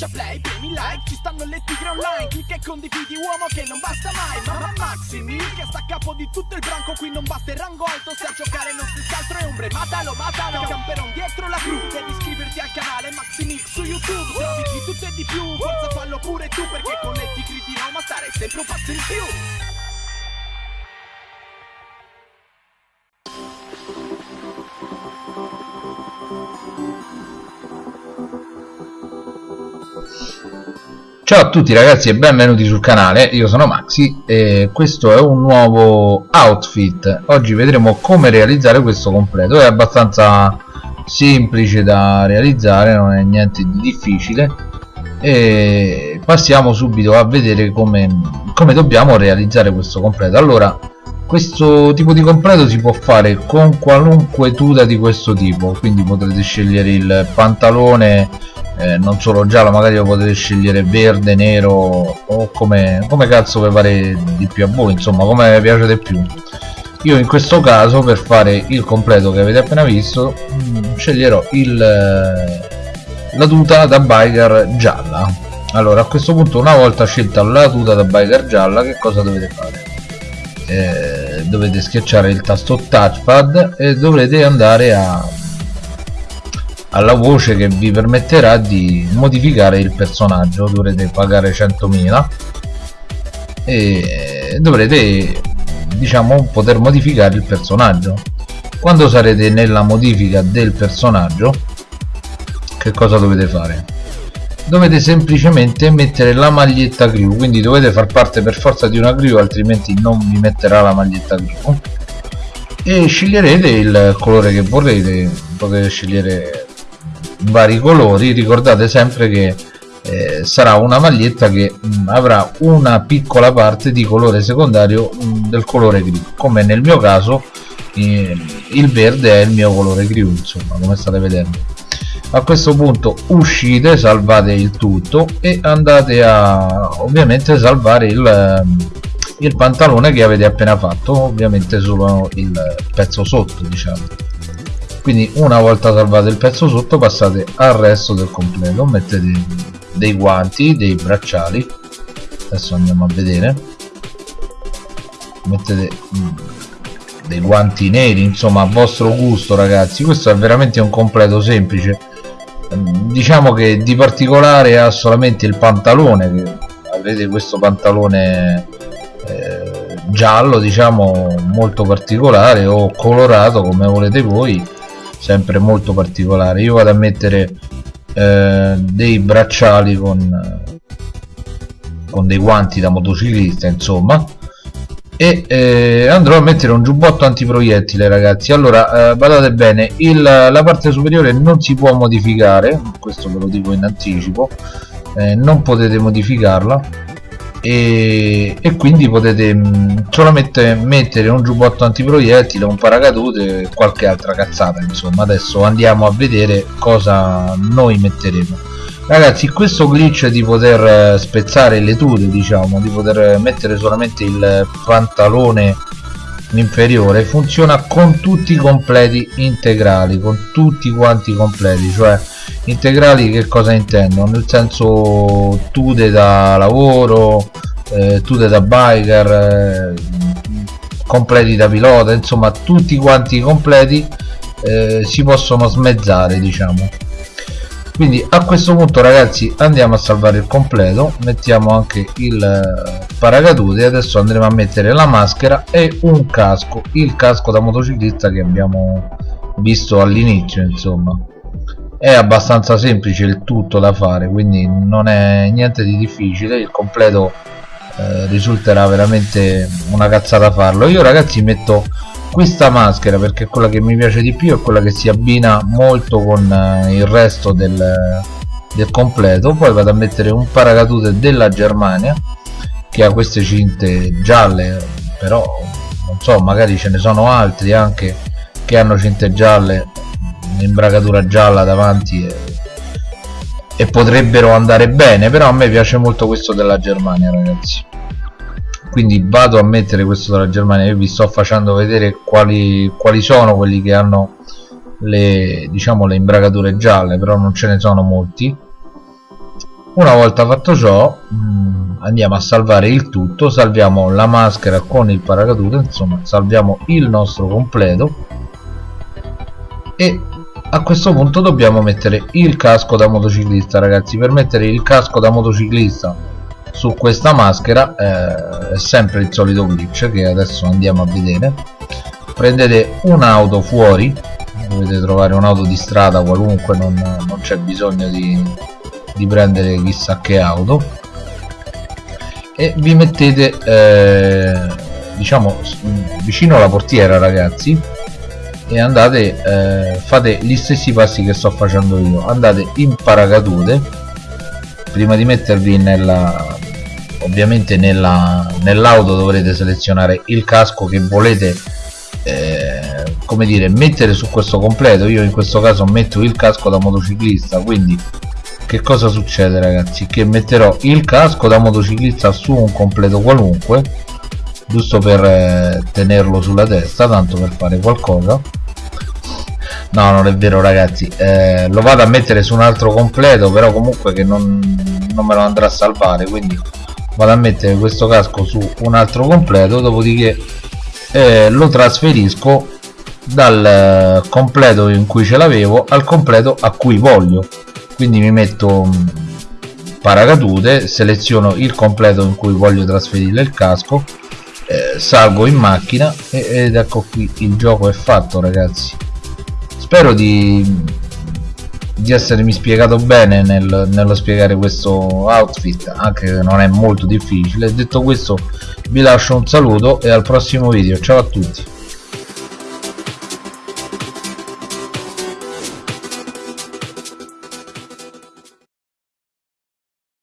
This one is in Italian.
schiaccia play, premi like Ci stanno le tigre online Clicca e condividi uomo che non basta mai Mamma Maxi Mil che sta a capo di tutto il branco Qui non batte il rango alto Se a giocare non si altro è ombre Matalo, matalo Camperon dietro la cru Devi iscriverti al canale Maxi Mix su YouTube Trovi di tutto e di più Forza fallo pure tu Perché con le tigre di Roma stare sempre un passo in più Ciao a tutti ragazzi e benvenuti sul canale, io sono Maxi e questo è un nuovo outfit. Oggi vedremo come realizzare questo completo, è abbastanza semplice da realizzare, non è niente di difficile. E passiamo subito a vedere come, come dobbiamo realizzare questo completo. Allora, questo tipo di completo si può fare con qualunque tuta di questo tipo. Quindi potrete scegliere il pantalone eh, non solo giallo magari lo potete scegliere verde, nero o come, come cazzo vi pare di più a voi insomma come vi piace di più io in questo caso per fare il completo che avete appena visto mh, mm, sceglierò il, eh, la tuta da biker gialla allora a questo punto una volta scelta la tuta da biker gialla che cosa dovete fare? Eh, dovete schiacciare il tasto touchpad e dovrete andare a alla voce che vi permetterà di modificare il personaggio. Dovrete pagare 100.000 e dovrete diciamo poter modificare il personaggio. Quando sarete nella modifica del personaggio che cosa dovete fare? Dovete semplicemente mettere la maglietta crew quindi dovete far parte per forza di una crew altrimenti non vi metterà la maglietta crew e sceglierete il colore che vorrete. Potete scegliere vari colori. Ricordate sempre che eh, sarà una maglietta che mh, mm, avrà una piccola parte di colore secondario mh, mm, del colore gri come nel mio caso eh, il verde è il mio colore gri insomma come state vedendo. A questo punto uscite salvate il tutto e andate a ovviamente salvare il, mm, il pantalone che avete appena fatto ovviamente solo il pezzo sotto diciamo quindi una volta salvato il pezzo sotto passate al resto del completo. Mettete dei guanti dei bracciali. Adesso andiamo a vedere. Mettete mm, dei guanti neri insomma a vostro gusto ragazzi. Questo è veramente un completo semplice. Mm, diciamo che di particolare ha solamente il pantalone che avrete questo pantalone eh, giallo diciamo molto particolare o colorato come volete voi sempre molto particolare. Io vado a mettere eh, dei bracciali con con dei guanti da motociclista insomma. E eh, andrò a mettere un giubbotto antiproiettile ragazzi. Allora eh, badate bene il, la parte superiore non si può modificare questo ve lo dico in anticipo eh, non potete modificarla e, e quindi potete mh, mm, solamente mettere un giubbotto antiproiettile, un paracadute e qualche altra cazzata insomma. Adesso andiamo a vedere cosa noi metteremo. Ragazzi questo glitch di poter eh, spezzare le tute diciamo di poter mettere solamente il pantalone inferiore funziona con tutti i completi integrali con tutti quanti completi cioè integrali che cosa intendo nel senso tute da lavoro eh, tute da biker eh, completi da pilota insomma tutti quanti i completi eh, si possono smezzare diciamo. Quindi a questo punto ragazzi andiamo a salvare il completo mettiamo anche il eh, paracadute adesso andremo a mettere la maschera e un casco il casco da motociclista che abbiamo visto all'inizio insomma è abbastanza semplice il tutto da fare quindi non è niente di difficile il completo eh, risulterà veramente una cazzata farlo. Io ragazzi metto questa maschera perché è quella che mi piace di più è quella che si abbina molto con eh, il resto del, del completo. Poi vado a mettere un paracadute della Germania che ha queste cinte gialle però non so magari ce ne sono altri anche che hanno cinte gialle un'imbragatura gialla davanti e, e, potrebbero andare bene però a me piace molto questo della Germania ragazzi. Quindi vado a mettere questo della Germania io vi sto facendo vedere quali, quali sono quelli che hanno le diciamo le imbragature gialle però non ce ne sono molti. Una volta fatto ciò mm, andiamo a salvare il tutto salviamo la maschera con il paracadute insomma salviamo il nostro completo e a questo punto dobbiamo mettere il casco da motociclista ragazzi. Per mettere il casco da motociclista su questa maschera eh, è sempre il solito glitch che adesso andiamo a vedere. Prendete un'auto fuori. Dovete trovare un'auto di strada qualunque non, non c'è bisogno di, di, prendere chissà che auto. E vi mettete eh, diciamo vicino alla portiera ragazzi e andate eh, fate gli stessi passi che sto facendo io. Andate in paracadute prima di mettervi nella ovviamente nell'auto nell dovrete selezionare il casco che volete eh, come dire mettere su questo completo. Io in questo caso metto il casco da motociclista quindi che cosa succede ragazzi? Che metterò il casco da motociclista su un completo qualunque giusto per eh, tenerlo sulla testa tanto per fare qualcosa no non è vero ragazzi. Eh, lo vado a mettere su un altro completo però comunque che non, non me lo andrà a salvare quindi vado a mettere questo casco su un altro completo dopodiché eh, lo trasferisco dal eh, completo in cui ce l'avevo al completo a cui voglio. Quindi mi metto mm, paracadute seleziono il completo in cui voglio trasferire il casco eh, salgo in macchina ed ecco qui il gioco è fatto ragazzi spero di, di essermi spiegato bene nel, nello spiegare questo outfit anche se non è molto difficile. Detto questo vi lascio un saluto e al prossimo video. Ciao a tutti